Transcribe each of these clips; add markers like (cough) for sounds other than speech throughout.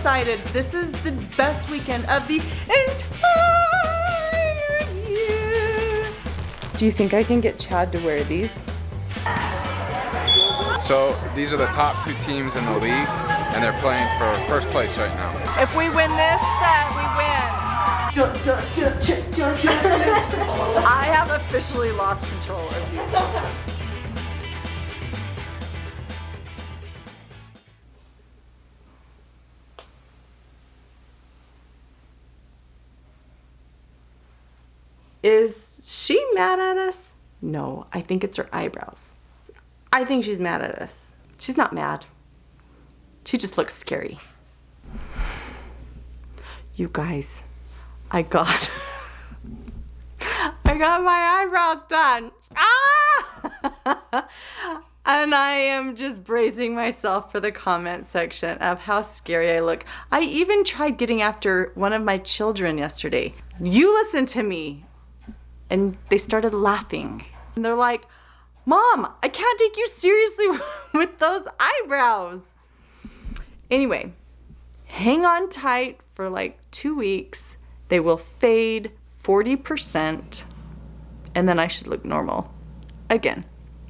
excited. This is the best weekend of the entire year. Do you think I can get Chad to wear these? So these are the top two teams in the league, and they're playing for first place right now. If we win this set, we win. (laughs) I have officially lost control of these. Is she mad at us? No, I think it's her eyebrows. I think she's mad at us. She's not mad. She just looks scary. You guys, I got (laughs) I got my eyebrows done. Ah! (laughs) and I am just bracing myself for the comment section of how scary I look. I even tried getting after one of my children yesterday. You listen to me. And they started laughing. And they're like, Mom, I can't take you seriously (laughs) with those eyebrows. Anyway, hang on tight for like two weeks. They will fade 40%, and then I should look normal again.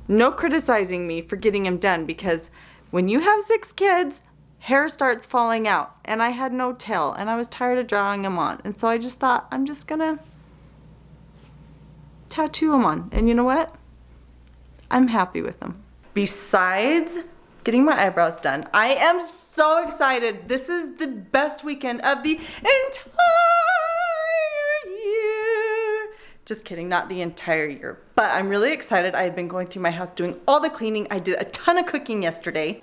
No criticizing me for getting them done because when you have six kids, hair starts falling out, and I had no tail, and I was tired of drawing them on. And so I just thought, I'm just gonna tattoo them on. And you know what? I'm happy with them. Besides getting my eyebrows done, I am so excited. This is the best weekend of the entire year. Just kidding, not the entire year. But I'm really excited. I had been going through my house doing all the cleaning. I did a ton of cooking yesterday.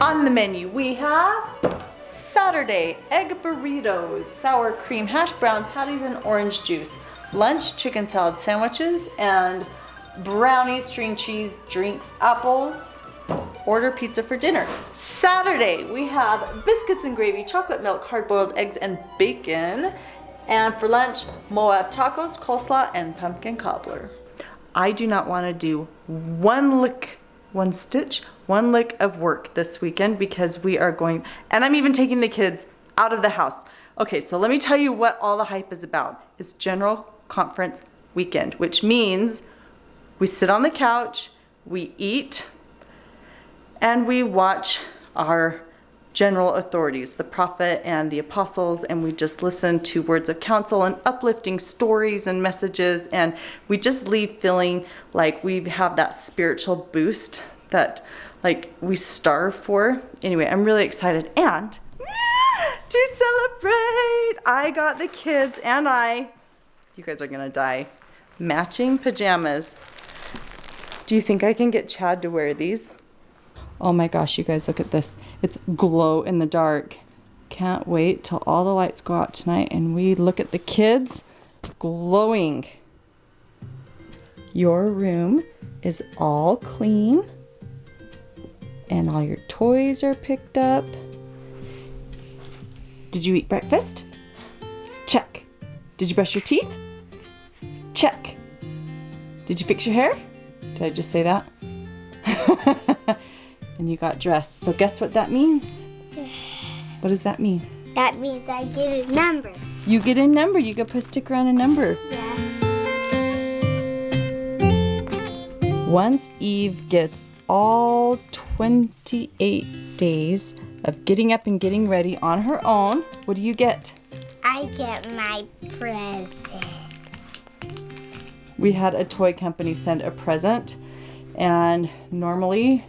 On the menu, we have Saturday, egg burritos, sour cream, hash brown patties, and orange juice. Lunch, chicken salad sandwiches, and brownies, string cheese, drinks, apples. Order pizza for dinner. Saturday, we have biscuits and gravy, chocolate milk, hard-boiled eggs, and bacon. And for lunch, Moab tacos, coleslaw, and pumpkin cobbler. I do not want to do one lick one stitch, one lick of work this weekend because we are going, and I'm even taking the kids out of the house. Okay, so let me tell you what all the hype is about. It's general conference weekend, which means we sit on the couch, we eat, and we watch our general authorities, the prophet and the apostles, and we just listen to words of counsel and uplifting stories and messages, and we just leave feeling like we have that spiritual boost that like we starve for. Anyway, I'm really excited and (laughs) to celebrate, I got the kids and I, you guys are gonna die, matching pajamas. Do you think I can get Chad to wear these? Oh my gosh, you guys, look at this. It's glow in the dark. Can't wait till all the lights go out tonight and we look at the kids glowing. Your room is all clean and all your toys are picked up. Did you eat breakfast? Check. Did you brush your teeth? Check. Did you fix your hair? Did I just say that? (laughs) and you got dressed. So guess what that means? (sighs) What does that mean? That means I get a number. You get a number. You get put a sticker on a number. Yeah. Once Eve gets all 28 days of getting up and getting ready on her own, what do you get? I get my present. We had a toy company send a present, and normally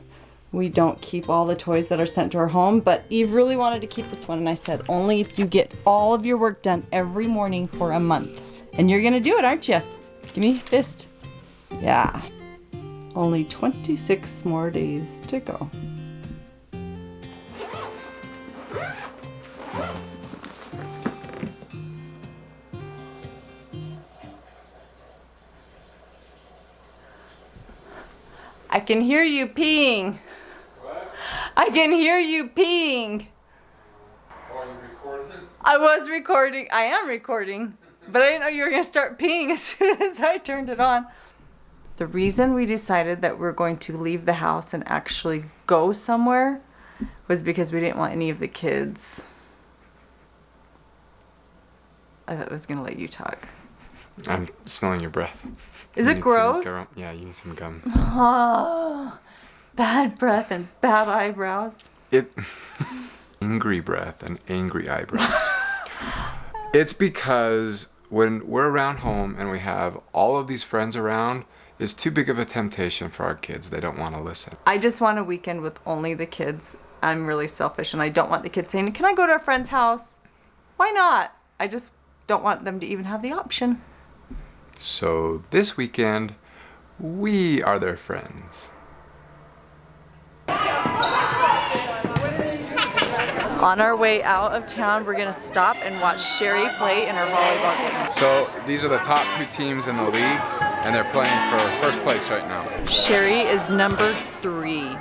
we don't keep all the toys that are sent to our home, but Eve really wanted to keep this one, and I said, only if you get all of your work done every morning for a month. And you're gonna do it, aren't you? Give me a fist. Yeah. Only 26 more days to go. I can hear you peeing. What? I can hear you peeing. Are you recording? I was recording. I am recording. But I didn't know you were going to start peeing (laughs) as soon as I turned it on. The reason we decided that we're going to leave the house and actually go somewhere was because we didn't want any of the kids. I thought I was gonna let you talk. I'm smelling your breath. Is You it gross? Yeah, you need some gum. (gasps) Ah. Bad breath and bad eyebrows. It (laughs) angry breath and angry eyebrows. (laughs) it's because when we're around home and we have all of these friends around, it's too big of a temptation for our kids. They don't want to listen. I just want a weekend with only the kids. I'm really selfish and I don't want the kids saying, Can I go to a friend's house? Why not? I just don't want them to even have the option. So this weekend, we are their friends. On our way out of town, we're gonna stop and watch Sherry play in her volleyball game. So these are the top two teams in the league, and they're playing for first place right now. Sherry is number three.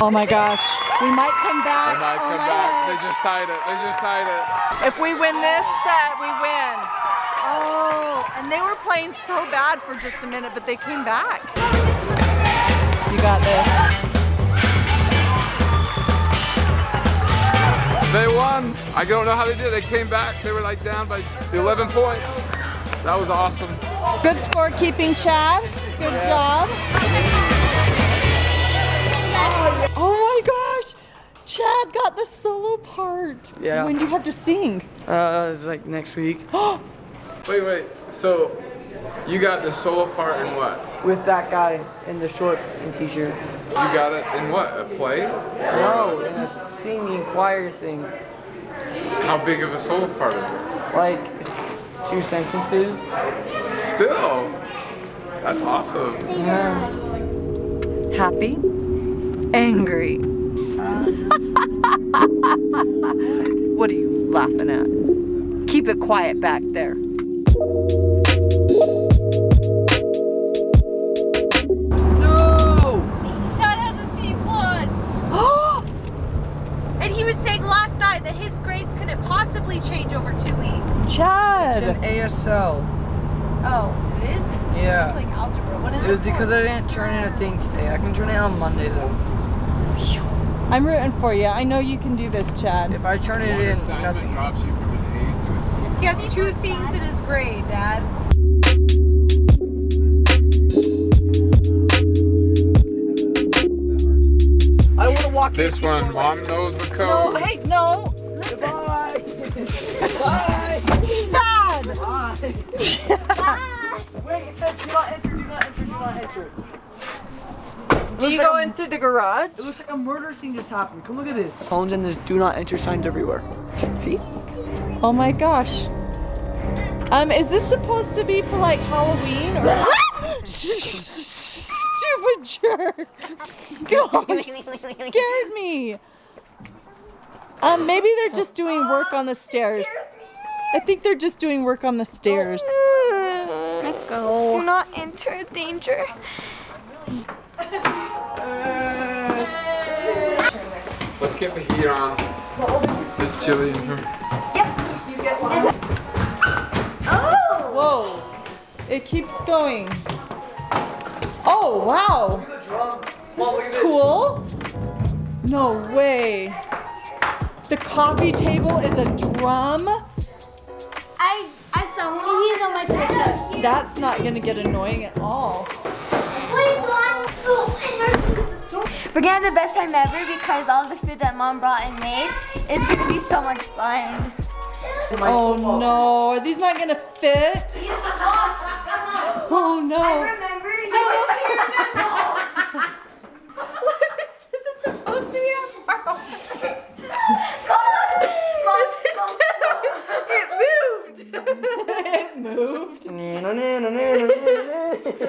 Oh my gosh, we might come back. They might Oh come my back. God. They just tied it. They just tied it. If we win this set, we win. Oh, and they were playing so bad for just a minute, but they came back. You got this. They won. I don't know how they did. They came back. They were like down by 11 points. That was awesome. Good scorekeeping, Chad. Good job. Oh my gosh. Chad got the solo part. Yeah. When do you have to sing? Uh, it's like next week. (gasps) (gasps) Wait, wait. So you got the solo part in what? With that guy in the shorts and t-shirt. You got it in what? A play? No, in a singing choir thing. How big of a solo part is it? Like two sentences. Still. That's awesome. Yeah. Happy? Angry? (laughs) what are you laughing at? Keep it quiet back there. Chad has a C plus. (gasps) and he was saying last night that his grades couldn't possibly change over two weeks. Chad. It's an ASL. Oh, it is? Yeah. Like algebra. What is It it? was because I didn't turn in a thing today. I can turn it on Monday though. I'm rooting for you. I know you can do this, Chad. If I turn it One in, assignment nothing. He has two things in his grade, Dad. I want to walk This one, mom knows the code. Oh, hey, no! Goodbye. Bye. Chad! Wait, it said do not enter, do not enter, do not enter. Do you like go a- in through the garage? It looks like a murder scene just happened. Come look at this. Phones and there's do not enter signs everywhere. See? Oh my gosh. Um, is this supposed to be for like Halloween or? (laughs) Stupid jerk! Gosh, scared me. Um, maybe they're just doing work on the stairs. I think they're just doing work on the stairs. Let go. Do not enter danger. Let's get the heat on. Just chilly in here. Oh! Whoa! It keeps going. Oh wow! Cool. No way. The coffee table is a drum. I I saw one of these on my picture. That's not gonna get annoying at all. We're gonna have the best time ever because all the food that mom brought and made is gonna be so much fun. Oh no, are these not gonna fit? Oh no. remembered. This (laughs) is supposed to be a sparkle. It moved. it moved.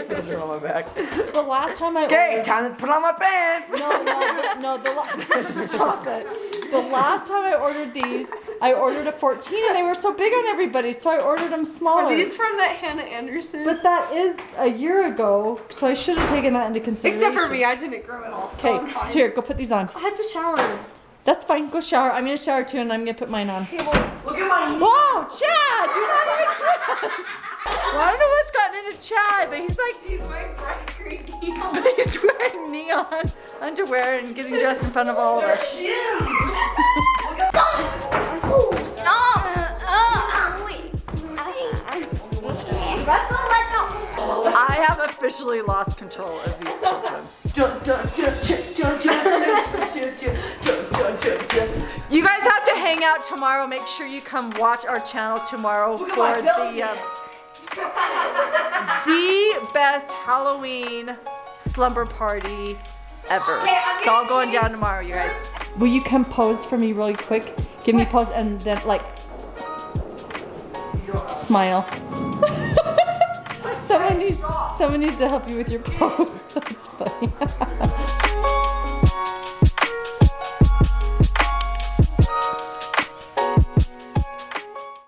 Put it on my back. (laughs) The last time I Okay, ordered, time to put on my pants. no, no, no, the la- (laughs) stop it. The last time I ordered these, I ordered a 14 and they were so big on everybody, so I ordered them smaller. Are these from that Hanna Andersson? But that is a year ago, so I should have taken that into consideration. Except for me, I didn't grow at all. Okay, I'm so here, go put these on. I have to shower. That's fine. Go shower. I'm gonna shower too, and I'm gonna put mine on. Look at my Whoa, Chad! You're not even dressed. Well, I don't know what's gotten into Chad, but he's like He's wearing bright green neon. but he's wearing neon underwear and getting dressed in front of all of us. I have officially lost control of these children. You guys have to hang out tomorrow. Make sure you come watch our channel tomorrow at for the um, the best Halloween slumber party ever. It's all going down tomorrow, you guys. Will you come pose for me really quick? Give me a pose and then like smile. Someone needs someone needs to help you with your pose. (laughs) That's funny. (laughs)